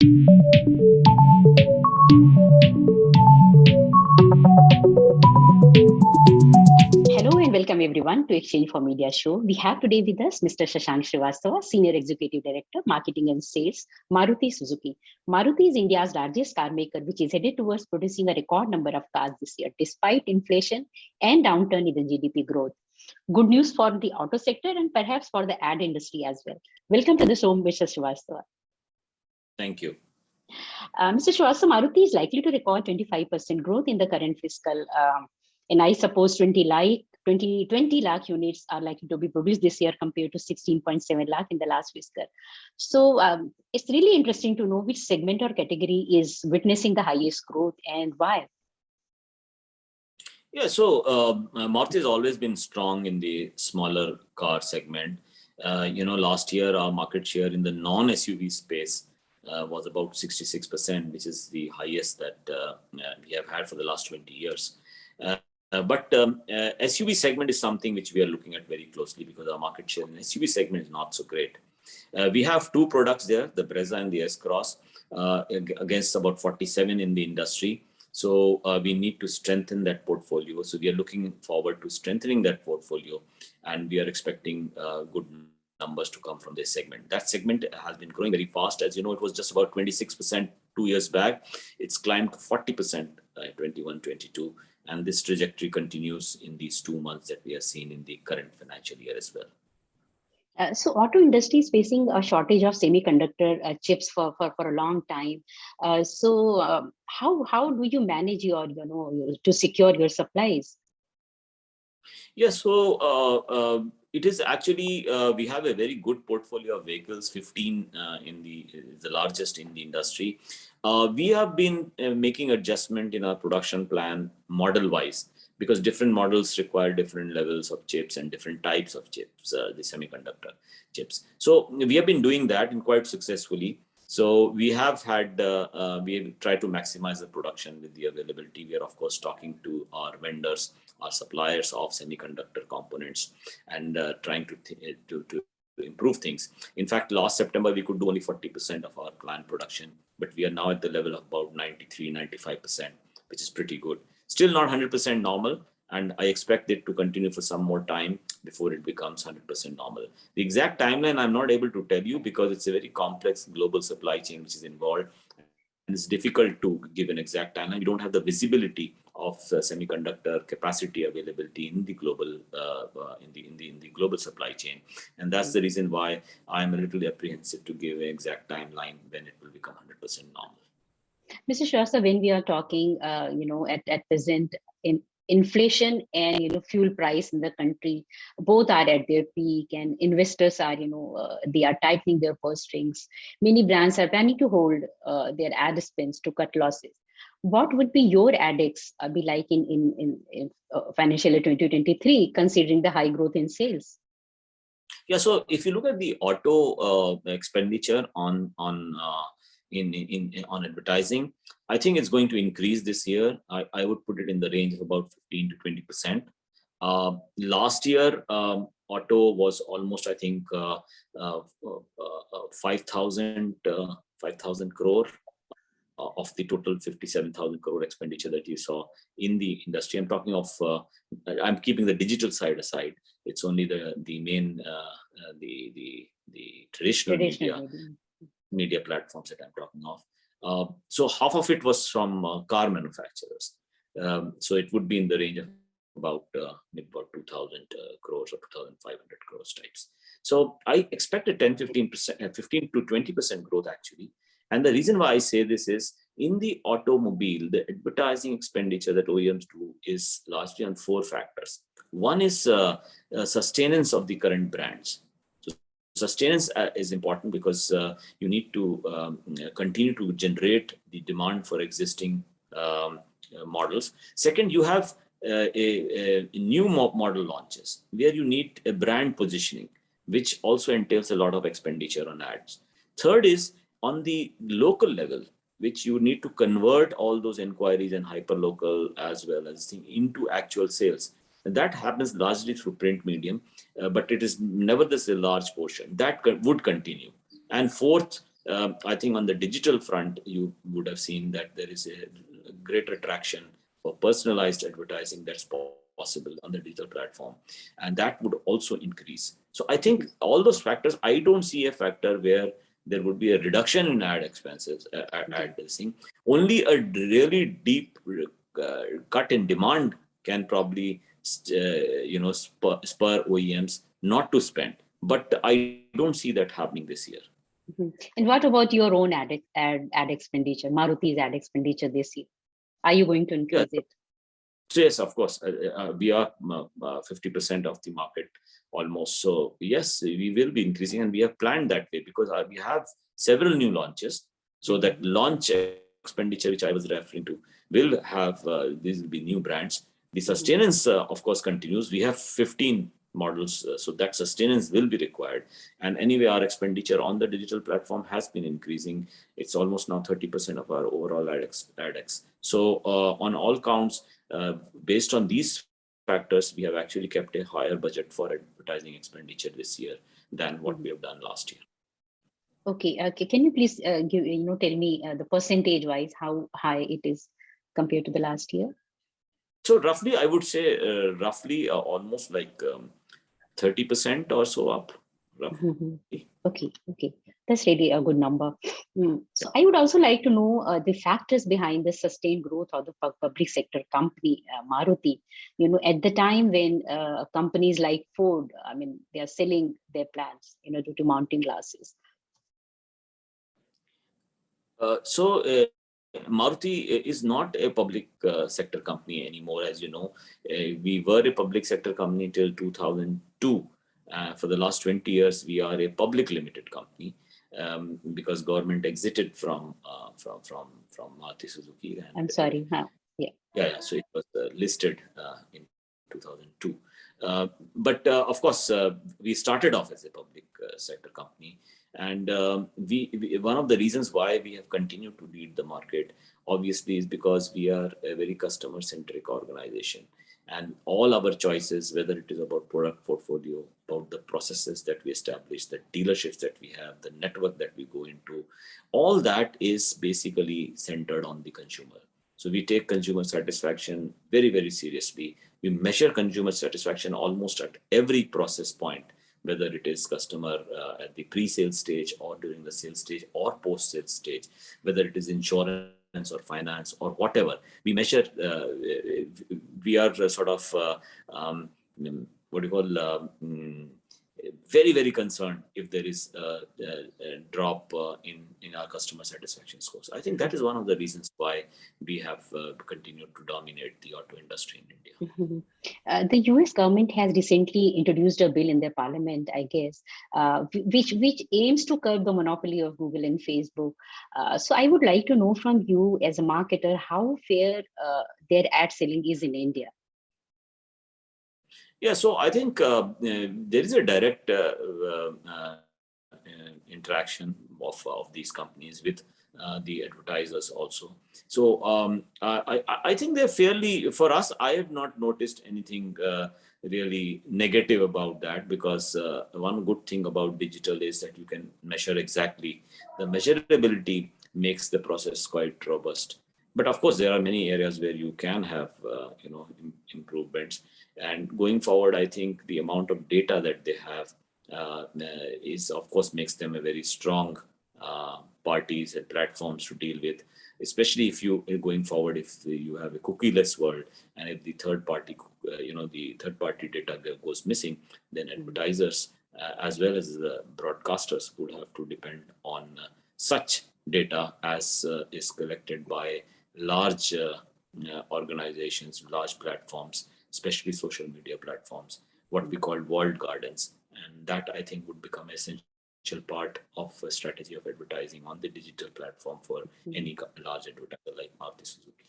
Hello and welcome everyone to exchange4media show. We have today with us Mr. Shashank Srivastava, Senior Executive Director, Marketing and Sales, Maruti Suzuki. Maruti is India's largest car maker, which is headed towards producing a record number of cars this year, despite inflation and downturn in the GDP growth. Good news for the auto sector and perhaps for the ad industry as well. Welcome to the show, Mr. Srivastava. Thank you. Uh, Mr. Srivastava, Maruti is likely to record 25% growth in the current fiscal um, and I suppose 20 like 20, 20 lakh units are likely to be produced this year compared to 16.7 lakh in the last fiscal. So um, it's really interesting to know which segment or category is witnessing the highest growth and why. Yeah, so uh, Maruti has always been strong in the smaller car segment. Uh, you know, last year our market share in the non-SUV space uh, was about 66%, which is the highest that uh, we have had for the last 20 years. Uh, uh, but um, uh, SUV segment is something which we are looking at very closely because our market share in SUV segment is not so great. Uh, we have two products there, the Brezza and the S-Cross, uh, against about 47 in the industry. So uh, we need to strengthen that portfolio. So we are looking forward to strengthening that portfolio and we are expecting uh, good numbers to come from this segment. That segment has been growing very fast. As you know, it was just about 26% two years back. It's climbed to 40% uh, 21, 22 and this trajectory continues in these two months that we are seeing in the current financial year as well. Uh, so auto industry is facing a shortage of semiconductor uh, chips for, for, for a long time. Uh, so um, how, how do you manage your, you know, to secure your supplies? Yeah, so uh, uh, it is actually, uh, we have a very good portfolio of vehicles, 15 in the, the largest in the industry. Uh, we have been uh, making adjustment in our production plan model wise because different models require different levels of chips and different types of chips, uh, the semiconductor chips. So we have been doing that and quite successfully. So we have had, uh, uh, we try to maximize the production with the availability. We are of course talking to our vendors, our suppliers of semiconductor components and uh, trying to, to, to improve things. In fact, last September, we could do only 40% of our planned production but we are now at the level of about 93, 95%, which is pretty good. Still not 100% normal, and I expect it to continue for some more time before it becomes 100% normal. The exact timeline I'm not able to tell you because it's a very complex global supply chain which is involved. And it's difficult to give an exact timeline. You don't have the visibility of uh, semiconductor capacity availability in the global uh, uh, in the in the in the global supply chain. And that's the reason why i'm a little apprehensive to give an exact timeline when it will become 100% normal. Mr Shrivastava, when we are talking uh, you know at, at present in inflation and you know fuel price in the country both are at their peak and investors are you know uh, they are tightening their purse strings. Many brands are planning to hold uh, their ad spends to cut losses what would be your ADEX uh, be like in, in, in, in uh, financial year 2023, considering the high growth in sales? Yeah, so if you look at the auto uh, expenditure on on uh, in, in, in on advertising, I think it's going to increase this year. I, I would put it in the range of about 15 to 20 percent. Uh, last year, um, auto was almost, I think, uh, 5,000 5,000 crore uh, of the total 57,000 crore expenditure that you saw in the industry. I'm talking of, uh, I'm keeping the digital side aside. It's only the the main, uh, uh the the the traditional, traditional media, media, media platforms that I'm talking of. Uh, so half of it was from uh, car manufacturers. Um, so it would be in the range of about about 2,000 crores or 2,500 crores types. So I expect a 10, 15 percent, 15 to 20 percent growth actually and the reason why I say this is in the automobile, the advertising expenditure that OEMs do is largely on four factors. One is uh, uh, sustenance of the current brands. So sustenance uh, is important because uh, you need to um, continue to generate the demand for existing um, uh, models. Second, you have a, a, new model launches where you need a brand positioning, which also entails a lot of expenditure on ads. Third is on the local level, which you need to convert all those inquiries and hyperlocal as well as thing into actual sales. And that happens largely through print medium, uh, but it is nevertheless a large portion that would continue. And fourth, um, I think on the digital front, you would have seen that there is a greater traction for personalized advertising that's possible on the digital platform. And that would also increase. So I think all those factors, I don't see a factor where there would be a reduction in ad expenses, uh, ad thing. Only a really deep uh, cut in demand can probably, uh, you know, spur, spur OEMs not to spend. But I don't see that happening this year. Mm -hmm. And what about your own ad, ad, ad expenditure, Maruti's ad expenditure this year? Are you going to increase yeah. it? So yes, of course, uh, uh, we are 50% uh, of the market almost. So yes, we will be increasing and we have planned that way because we have several new launches. So that launch expenditure, which I was referring to, will have, uh, these will be new brands. The sustenance, uh, of course, continues. We have 15 models, uh, so that sustenance will be required. And anyway, our expenditure on the digital platform has been increasing. It's almost now 30% of our overall ADEX. ADEX. So on all counts, uh, based on these factors, we have actually kept a higher budget for advertising expenditure this year than what we have done last year. Okay, okay. Can you please uh, give you know tell me uh, the percentage wise how high it is compared to the last year? So roughly, I would say uh, roughly uh, almost like 30% um, or so up. Mm -hmm. Okay, okay. That's really a good number. Mm. So I would also like to know uh, the factors behind the sustained growth of the public sector company, uh, Maruti. You know, at the time when uh, companies like Ford, I mean, they are selling their plants, you know, due to mounting losses. Uh, so uh, Maruti is not a public uh, sector company anymore, as you know. we were a public sector company till 2002. for the last 20 years, we are a public limited company um, because government exited from uh, from from from Maruti Suzuki. And, I'm sorry. Huh? Yeah. yeah. Yeah. So it was uh, listed uh, in 2002. Uh, but uh, of course, uh, we started off as a public sector company, and um, we, we, one of the reasons why we have continued to lead the market, obviously, is because we are a very customer-centric organization and all our choices, whether it is about product portfolio, about the processes that we establish, the dealerships that we have, the network that we go into, all that is basically centered on the consumer. So we take consumer satisfaction very, very seriously. We measure consumer satisfaction almost at every process point, whether it is customer uh, at the pre-sale stage or during the sales stage or post-sale stage, whether it is insurance or finance or whatever. We measure, uh, we are sort of, uh, um, what do you call, um, very, very concerned there is a, a, a drop uh, in, in our customer satisfaction scores. I think that is one of the reasons why we have uh, continued to dominate the auto industry in India. Mm -hmm. uh, the US government has recently introduced a bill in their parliament, I guess, uh, which, which aims to curb the monopoly of Google and Facebook. Uh, so I would like to know from you as a marketer, how fair uh, their ad selling is in India. Yeah, so I think uh, uh, there is a direct uh, uh, uh interaction of, of these companies with uh, the advertisers also. So um, I, I think they're fairly, for us, I have not noticed anything really negative about that because one good thing about digital is that you can measure exactly the measurability makes the process quite robust. But of course, there are many areas where you can have, you know, improvements. And going forward, I think the amount of data that they have uh, is, of course, makes them a very strong uh, parties and platforms to deal with, especially if you are going forward, if you have a cookieless world and if the third party, uh, you know, the third party data goes missing, then advertisers uh, as well as the broadcasters would have to depend on uh, such data as uh, is collected by large organizations, large platforms especially social media platforms, what we call walled gardens. And that I think would become essential part of a strategy of advertising on the digital platform for mm-hmm. any large advertiser like Maruti Suzuki.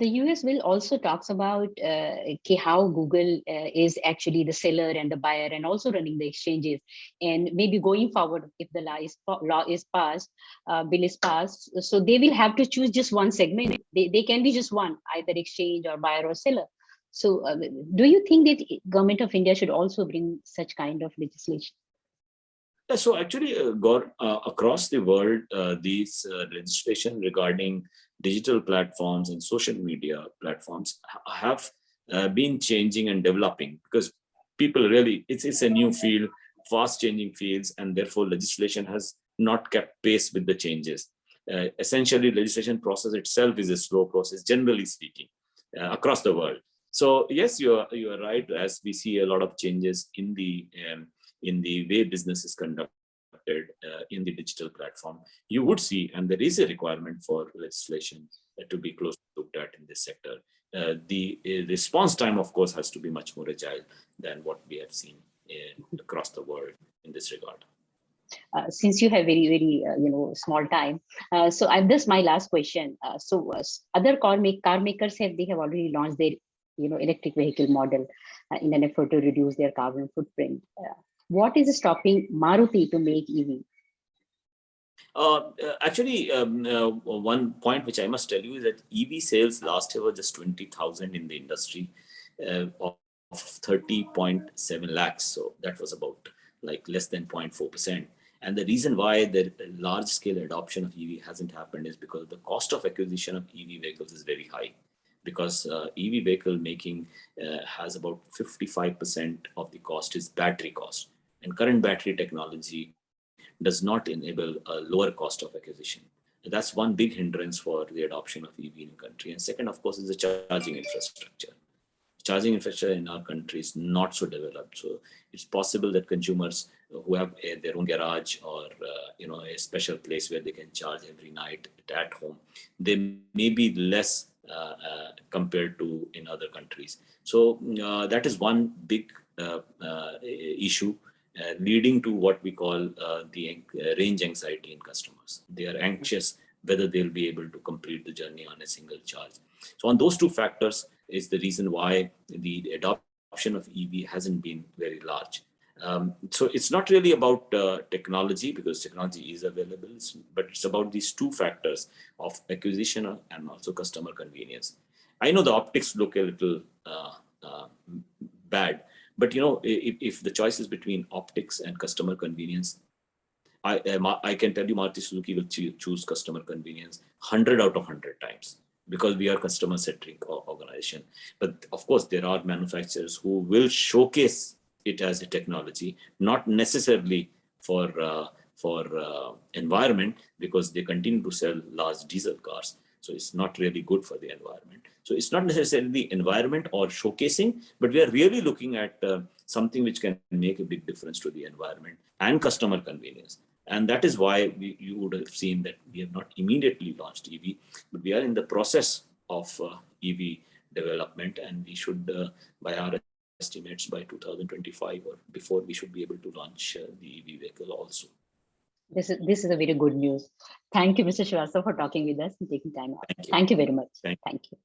The US will also talks about uh, how Google uh, is actually the seller and the buyer and also running the exchanges. And maybe going forward, if the law is, law is passed, uh, bill is passed, so they will have to choose just one segment. They, they can be just one, either exchange or buyer or seller. So uh, do you think that government of India should also bring such kind of legislation? Uh, So actually, uh, uh, across the world, uh, these uh, legislation regarding digital platforms and social media platforms ha- have uh, been changing and developing because people really, it's, it's a new field, fast changing fields, and therefore legislation has not kept pace with the changes. Uh, essentially, legislation process itself is a slow process, generally speaking, uh, across the world. So yes, you are you are right. As we see a lot of changes in the um, in the way business is conducted uh, in the digital platform, you would see, and there is a requirement for legislation uh, to be closely looked at in this sector. Uh, the uh, response time, of course, has to be much more agile than what we have seen in, across the world in this regard. Uh, since you have very very uh, you know small time uh, so i'm this my last question uh, so uh, other car make car makers have they have already launched their you know electric vehicle model uh, in an effort to reduce their carbon footprint Uh, what is stopping maruti to make ev Uh, uh, actually, um, uh, one point which I must tell you is that EV sales last year were just 20,000 in the industry uh, of 30.7 lakhs. So that was about like less than 0.4%. And the reason why the large scale adoption of EV hasn't happened is because the cost of acquisition of EV vehicles is very high. Because uh, EV vehicle making uh, has about 55% of the cost is battery cost. And current battery technology does not enable a lower cost of acquisition. That's one big hindrance for the adoption of EV in the country. And second, of course, is the charging infrastructure. Charging infrastructure in our country is not so developed. So it's possible that consumers who have a, their own garage or uh, you know a special place where they can charge every night at home, they may be less compared to in other countries. So uh, that is one big uh, uh, issue uh, leading to what we call uh, the uh, range anxiety in customers. They are anxious whether they'll be able to complete the journey on a single charge. So on those two factors is the reason why the adoption of EV hasn't been very large. Um, so it's not really about uh, technology because technology is available, but it's about these two factors of acquisition and also customer convenience. I know the optics look a little uh, uh, bad, but you know, if, if the choice is between optics and customer convenience, I, um, I can tell you Maruti Suzuki will choo- choose customer convenience 100 out of 100 times because we are customer centric organization. But of course, there are manufacturers who will showcase it as a technology, not necessarily for uh, for uh, environment because they continue to sell large diesel cars. So it's not really good for the environment. So it's not necessarily the environment or showcasing, but we are really looking at uh, something which can make a big difference to the environment and customer convenience. And that is why we, you would have seen that we have not immediately launched EV, but we are in the process of uh, EV development, and we should, uh, by our estimates, by 2025 or before, we should be able to launch uh, the EV vehicle also. this is this is a very good news. Thank you mr Srivastava for talking with us and taking time out. Thank you. thank you very much. Thank thank you